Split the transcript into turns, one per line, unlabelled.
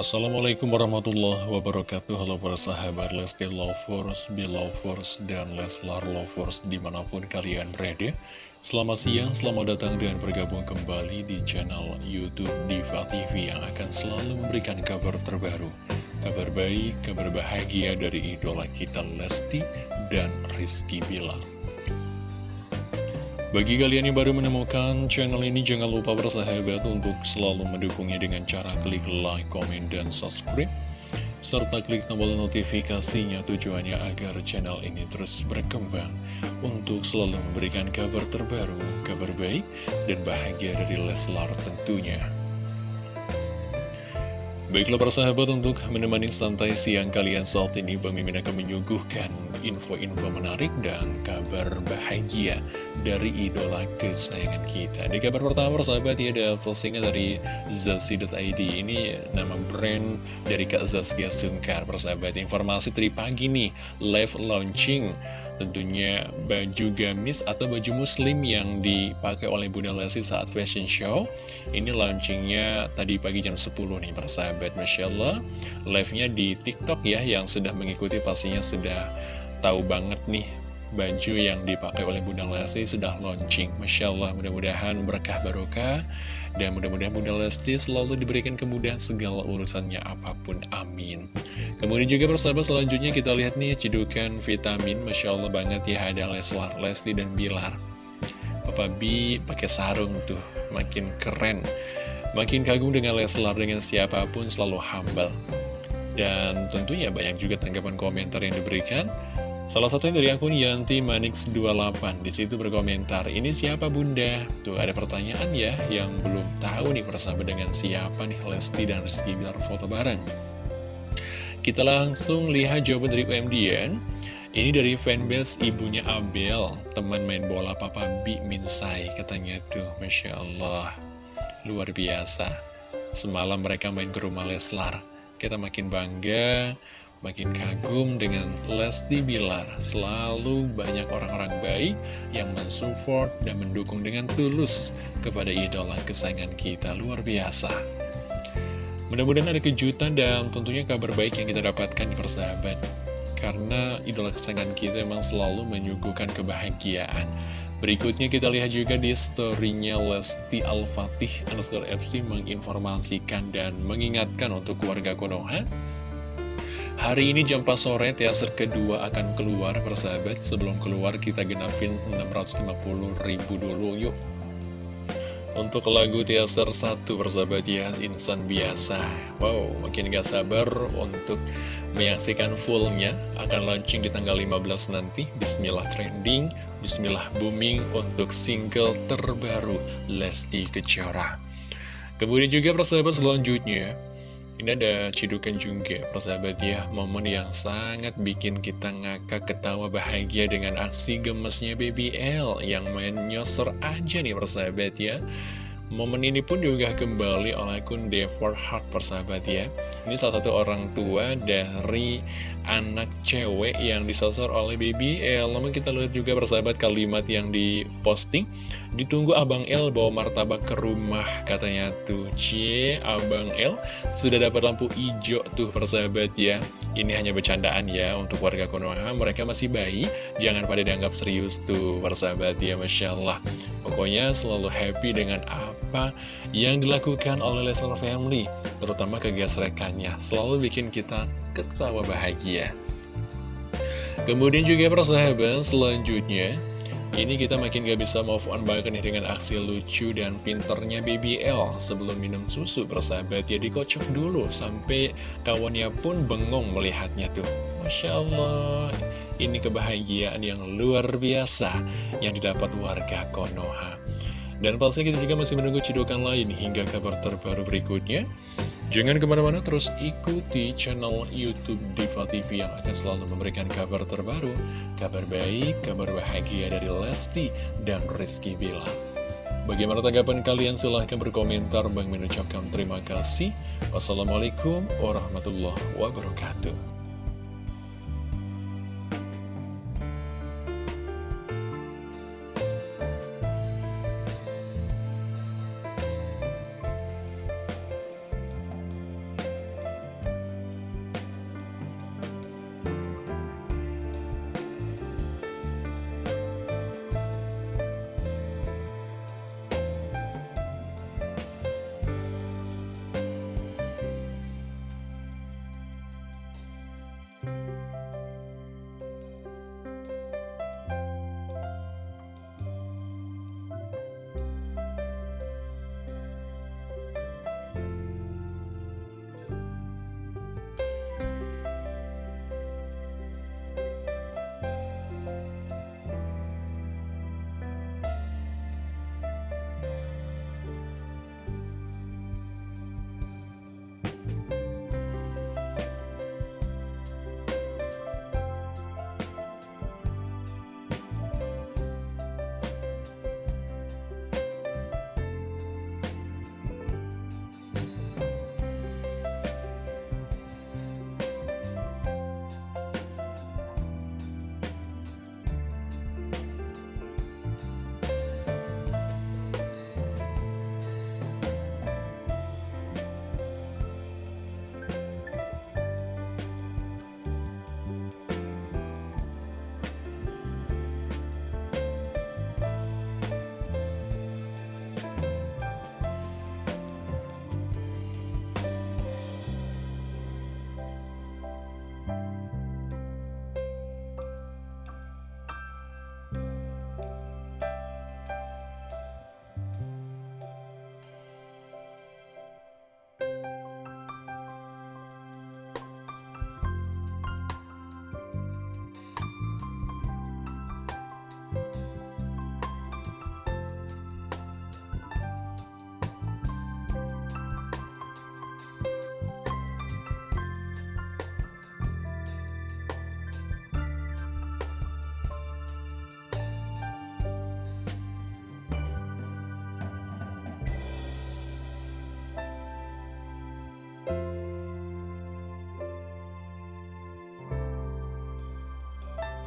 Assalamualaikum warahmatullahi wabarakatuh. Halo para sahabat Lesti Lovers, Belovers, dan Leslar Lovers di mana pun kalian berada. Selamat siang, selamat datang dan bergabung kembali di channel Youtube Diva TV Yang akan selalu memberikan kabar terbaru Kabar baik, kabar bahagia dari idola kita Lesti dan Rizky Bilar bagi kalian yang baru menemukan channel ini, jangan lupa bersahabat untuk selalu mendukungnya dengan cara klik like, komen, dan subscribe. Serta klik tombol notifikasinya tujuannya agar channel ini terus berkembang untuk selalu memberikan kabar terbaru, kabar baik, dan bahagia dari Leslar tentunya. Baiklah persahabat untuk menemani santai siang kalian saat ini Bang akan menyuguhkan info-info menarik dan kabar bahagia dari idola kesayangan kita. Di kabar pertama persahabat ya ada postingan dari Zazi.id Ini nama brand dari Kak Zaskia Sungkar. Persahabat Informasi tadi pagi nih live launching Tentunya baju gamis atau baju muslim yang dipakai oleh Bunda Lesti saat fashion show. Ini launchingnya tadi pagi jam 10 nih persahabat Masya Allah. Live-nya di TikTok ya yang sudah mengikuti pastinya sudah tahu banget nih baju yang dipakai oleh Bunda Lesti sudah launching. Masya Allah mudah-mudahan berkah barokah. Dan mudah-mudahan Bunda Lesti selalu diberikan kemudahan segala urusannya apa pun amin. Kemudian juga persahabat selanjutnya kita lihat nih cedukan vitamin. Masya Allah banget ya ada Leslar, Lesti dan Bilar. Papa B pakai sarung tuh makin keren. Makin kagum dengan Leslar dengan siapa pun selalu humble. Dan tentunya banyak juga tanggapan komentar yang diberikan Salah satunya dari akun Yanti Manix28. Di situ berkomentar Ini siapa bunda? Tuh ada pertanyaan ya Yang belum tahu nih persahabat dengan siapa nih Lesti dan Rizky Bilar foto bareng. Kita langsung lihat jawaban dari UMDN Ini dari fanbase ibunya Abel Teman main bola Papa Bi Minsai Katanya tuh. Masya Allah Luar biasa. Semalam mereka main ke rumah Leslar. Kita makin bangga makin kagum dengan Lesti Bilar. Selalu banyak orang-orang baik yang mensupport dan mendukung dengan tulus kepada idola kesayangan kita. Luar biasa. Mudah-mudahan ada kejutan dan tentunya kabar baik yang kita dapatkan di persahabat. Karena idola kesayangan kita memang selalu menyuguhkan kebahagiaan. Berikutnya kita lihat juga di storynya Lesti Al-Fatih underscore FC menginformasikan dan mengingatkan untuk keluarga Konoha Hari ini jam 4 sore teaser kedua akan keluar persahabat. Sebelum keluar kita genapin 650 ribu dulu yuk. Untuk lagu teaser 1 persahabat ya Insan Biasa. Wow makin gak sabar untuk menyaksikan fullnya. Akan launching di tanggal 15 nanti. Bismillah trending Bismillah booming untuk single terbaru Lesti Kejora. Kemudian juga persahabat selanjutnya ini ada cidukan juga, persahabat ya, momen yang sangat bikin kita ngakak ketawa bahagia dengan aksi gemesnya BBL yang main nyosor aja nih persahabat ya. Momen ini pun juga kembali oleh akun Devor Heart persahabat ya Ini salah satu orang tua dari anak cewek yang disosor oleh BBL Namun kita lihat juga persahabat kalimat yang diposting. Ditunggu Abang L bawa martabak ke rumah katanya tuh. Cie Abang L sudah dapat lampu hijau tuh persahabat ya. Ini hanya bercandaan ya untuk warga Konoha. Mereka masih bayi Jangan pada dianggap serius tuh persahabat ya Masya Allah Pokoknya selalu happy dengan apa yang dilakukan oleh Lesnar Family Terutama kegesrekannya. Selalu bikin kita ketawa bahagia. Kemudian juga persahabat selanjutnya ini kita makin gak bisa move on nih dengan aksi lucu dan pinternya BBL Sebelum minum susu persahabat ya dikocok dulu Sampai kawannya pun bengong melihatnya tuh. Masya Allah Ini kebahagiaan yang luar biasa yang didapat warga Konoha Dan pastinya kita juga masih menunggu cidukan lain hingga kabar terbaru berikutnya Jangan ke mana-mana terus ikuti channel Youtube Diva TV yang akan selalu memberikan kabar terbaru, kabar baik, kabar bahagia dari Lesti dan Rizky Bila. Bagaimana tanggapan kalian? Silahkan berkomentar. Bang mengucapkan terima kasih. Wassalamualaikum warahmatullahi wabarakatuh.